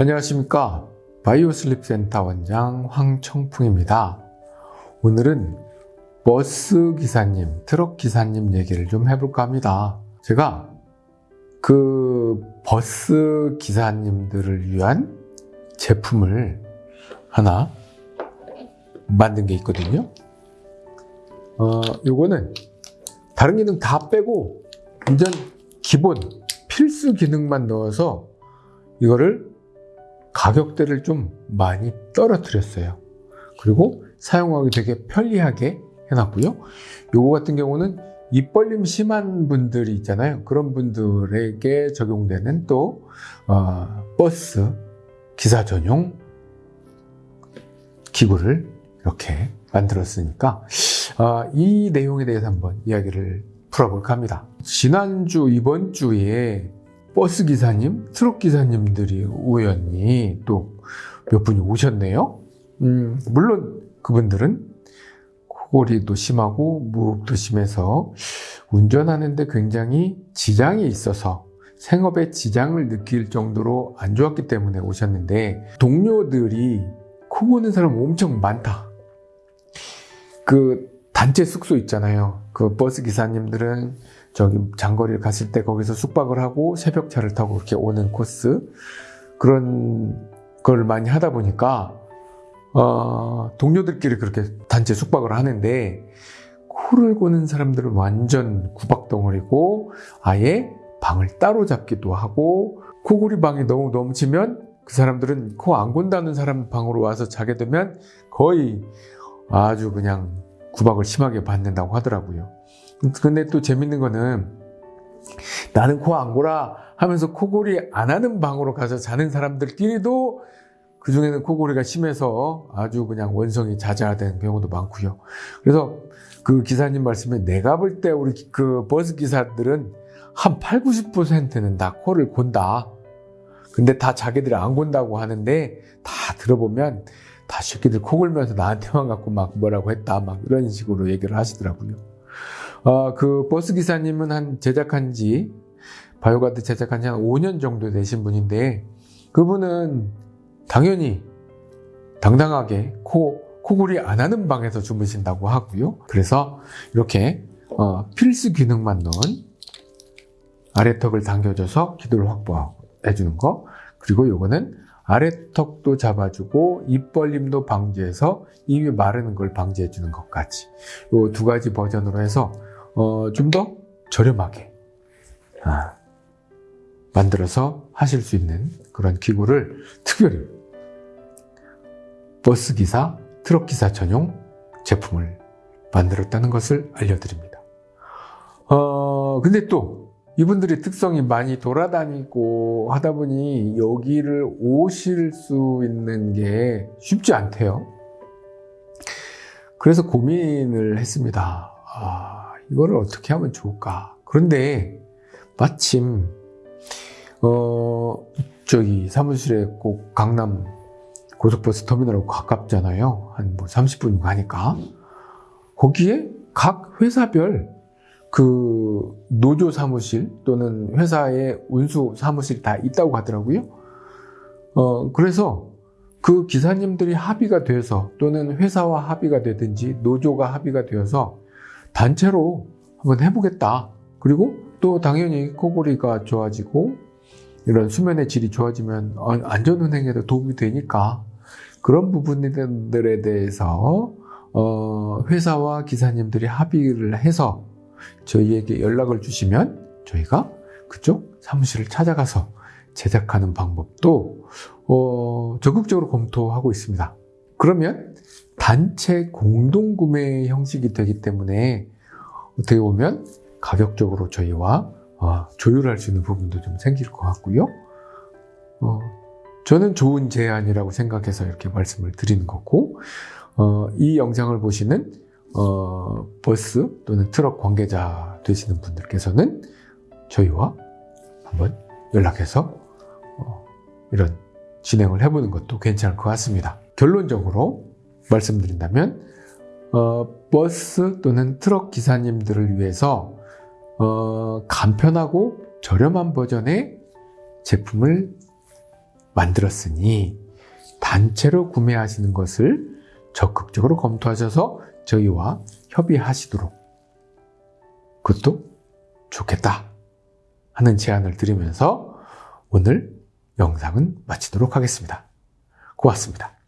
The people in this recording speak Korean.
안녕하십니까? 바이오 슬립센터 원장 황청풍입니다. 오늘은 버스 기사님 트럭 기사님 얘기를 좀 해볼까 합니다. 제가 그 버스 기사님들을 위한 제품을 하나 만든 게 있거든요. 어, 요거는 다른 기능 다 빼고 완전 기본 필수 기능만 넣어서 이거를 가격대를 좀 많이 떨어뜨렸어요. 그리고 사용하기 되게 편리하게 해놨고요. 요거 같은 경우는 입 벌림 심한 분들이 있잖아요. 그런 분들에게 적용되는 또 어, 버스 기사 전용 기구를 이렇게 만들었으니까 어, 이 내용에 대해서 한번 이야기를 풀어볼까 합니다. 지난주 이번 주에 버스 기사님, 트럭 기사님들이 우연히 또 몇 분이 오셨네요. 음, 물론 그분들은 코골이도 심하고 무흡도 심해서 운전하는데 굉장히 지장이 있어서 생업에 지장을 느낄 정도로 안 좋았기 때문에 오셨는데 동료들이 코 고는 사람 엄청 많다. 그 단체 숙소 있잖아요. 그 버스 기사님들은 저기 장거리를 갔을 때 거기서 숙박을 하고 새벽차를 타고 이렇게 오는 코스 그런 걸 많이 하다 보니까 어, 동료들끼리 그렇게 단체 숙박을 하는데 코를 고는 사람들은 완전 구박덩어리고 아예 방을 따로 잡기도 하고 코골이 방이 너무 넘치면 그 사람들은 코 안 곤다는 사람 방으로 와서 자게 되면 거의 아주 그냥 구박을 심하게 받는다고 하더라고요. 근데 또 재밌는 거는 나는 코 안 골아 하면서 코골이 안 하는 방으로 가서 자는 사람들끼리도 그 중에는 코골이가 심해서 아주 그냥 원성이 자자된 경우도 많고요. 그래서 그 기사님 말씀에 내가 볼 때 우리 그 버스 기사들은 한 8, 90%는 다 코를 곤다. 근데 다 자기들이 안 곤다고 하는데 다 들어보면 다 새끼들 코 골면서 나한테만 갖고 막 뭐라고 했다. 막 이런 식으로 얘기를 하시더라고요. 어, 그 버스 기사님은 한 제작한 지 바이오가드 제작한 지 한 5년 정도 되신 분인데 그분은 당연히 당당하게 코 코골이 안 하는 방에서 주무신다고 하고요. 그래서 이렇게 어, 필수 기능만 넣은 아래턱을 당겨줘서 기도를 확보해 주는 거 그리고 요거는 아래턱도 잡아주고 입 벌림도 방지해서 입이 마르는 걸 방지해 주는 것까지 요두 가지 버전으로 해서 어, 좀 더 저렴하게 아, 만들어서 하실 수 있는 그런 기구를 특별히 버스 기사, 트럭 기사 전용 제품을 만들었다는 것을 알려드립니다. 어, 근데 또 이분들의 특성이 많이 돌아다니고 하다 보니 여기를 오실 수 있는 게 쉽지 않대요. 그래서 고민을 했습니다. 아, 이거를 어떻게 하면 좋을까? 그런데 마침 어 저기 사무실에 꼭 강남 고속버스 터미널하고 가깝잖아요. 한 뭐 30분 가니까 거기에 각 회사별 그 노조 사무실 또는 회사의 운수 사무실 다 있다고 하더라고요. 어 그래서 그 기사님들이 합의가 돼서 또는 회사와 합의가 되든지 노조가 합의가 되어서 단체로 한번 해보겠다. 그리고 또 당연히 코골이가 좋아지고 이런 수면의 질이 좋아지면 안전운행에도 도움이 되니까 그런 부분들에 대해서 어 회사와 기사님들이 합의를 해서 저희에게 연락을 주시면 저희가 그쪽 사무실을 찾아가서 제작하는 방법도 어 적극적으로 검토하고 있습니다. 그러면 단체 공동구매 형식이 되기 때문에 어떻게 보면 가격적으로 저희와 어, 조율할 수 있는 부분도 좀 생길 것 같고요. 어, 저는 좋은 제안이라고 생각해서 이렇게 말씀을 드리는 거고 어, 이 영상을 보시는 어, 버스 또는 트럭 관계자 되시는 분들께서는 저희와 한번 연락해서 어, 이런 진행을 해보는 것도 괜찮을 것 같습니다. 결론적으로 말씀드린다면 어, 버스 또는 트럭 기사님들을 위해서 어, 간편하고 저렴한 버전의 제품을 만들었으니 단체로 구매하시는 것을 적극적으로 검토하셔서 저희와 협의하시도록 그것도 좋겠다 하는 제안을 드리면서 오늘 영상은 마치도록 하겠습니다. 고맙습니다.